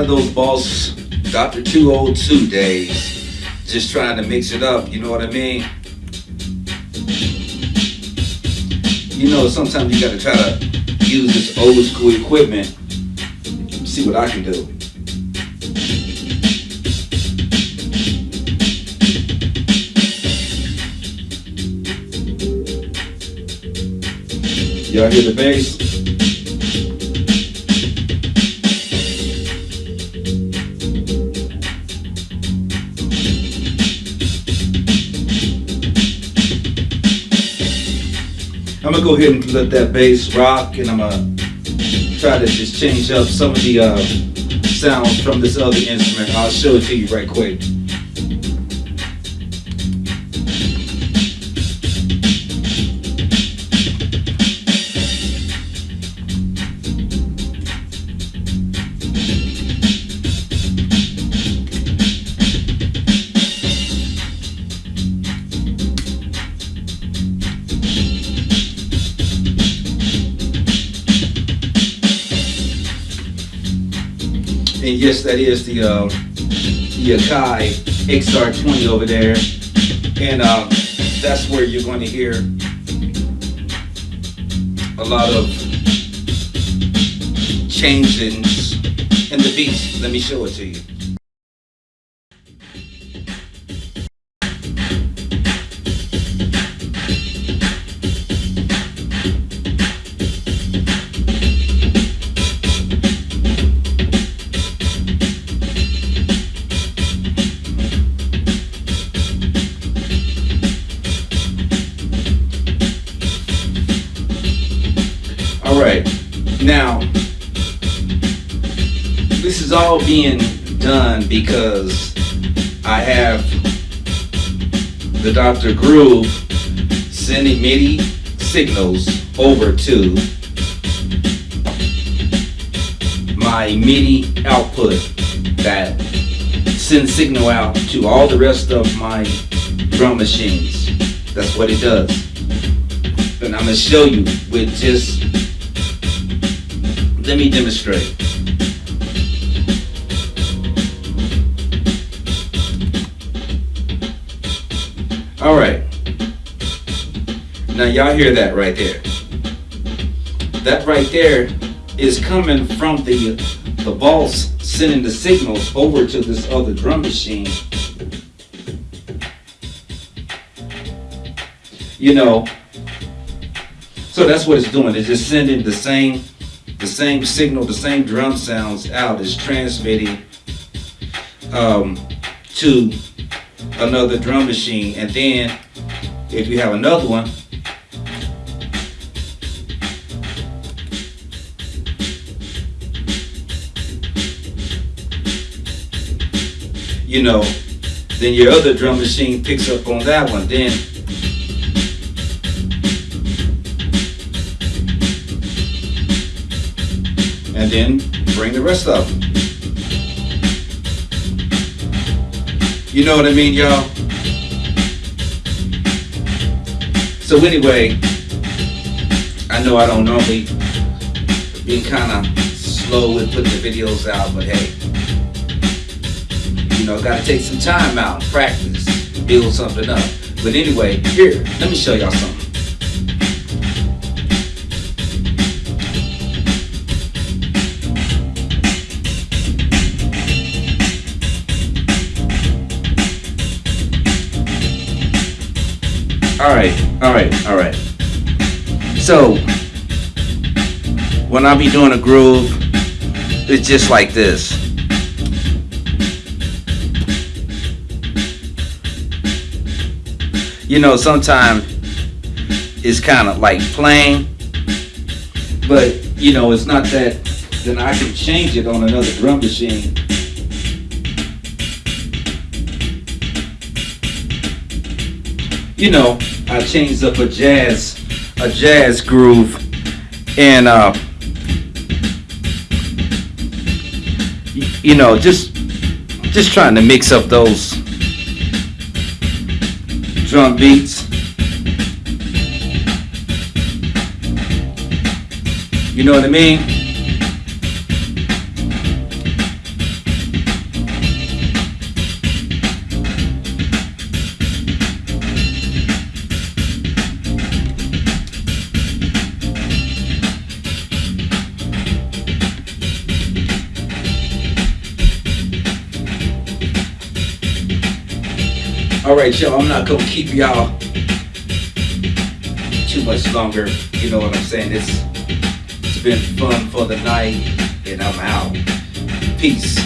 one of those boss Dr. 202 days. Just trying to mix it up, you know what I mean? You know, sometimes you gotta try to use this old school equipment. See what I can do. Y'all hear the bass? I'm gonna go ahead and let that bass rock and I'm gonna try to just change up some of the uh, sounds from this other instrument. I'll show it to you right quick. And yes, that is the uh, the Akai XR20 over there. And uh, that's where you're going to hear a lot of changes in the beats. Let me show it to you. Right, now this is all being done because I have the Dr. Groove sending MIDI signals over to my MIDI output that sends signal out to all the rest of my drum machines. That's what it does. And I'm gonna show you with just let me demonstrate. All right. Now y'all hear that right there. That right there is coming from the the boss sending the signals over to this other drum machine. You know, so that's what it's doing. It's just sending the same the same signal, the same drum sounds out is transmitting um, to another drum machine. And then if you have another one, you know, then your other drum machine picks up on that one. Then then bring the rest of them. You know what I mean, y'all? So anyway, I know I don't normally be kind of slow with putting the videos out, but hey, you know, gotta take some time out practice, build something up. But anyway, here, let me show y'all something. All right, all right, all right. So, when I be doing a groove, it's just like this. You know, sometimes it's kind of like plain, but you know, it's not that, then I can change it on another drum machine. You know, I changed up a jazz, a jazz groove, and uh, you know, just just trying to mix up those drum beats. You know what I mean? All right, y'all. I'm not gonna keep y'all too much longer. You know what I'm saying? It's it's been fun for the night, and I'm out. Peace.